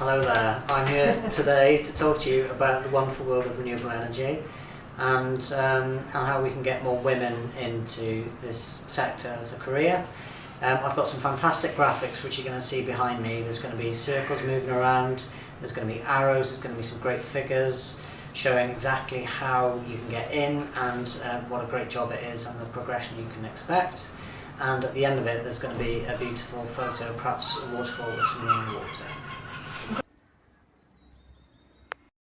Hello there. I'm here today to talk to you about the wonderful world of renewable energy and, um, and how we can get more women into this sector as a career. Um, I've got some fantastic graphics which you're going to see behind me. There's going to be circles moving around, there's going to be arrows, there's going to be some great figures showing exactly how you can get in and uh, what a great job it is and the progression you can expect and at the end of it there's going to be a beautiful photo, perhaps a waterfall with some rainwater. water.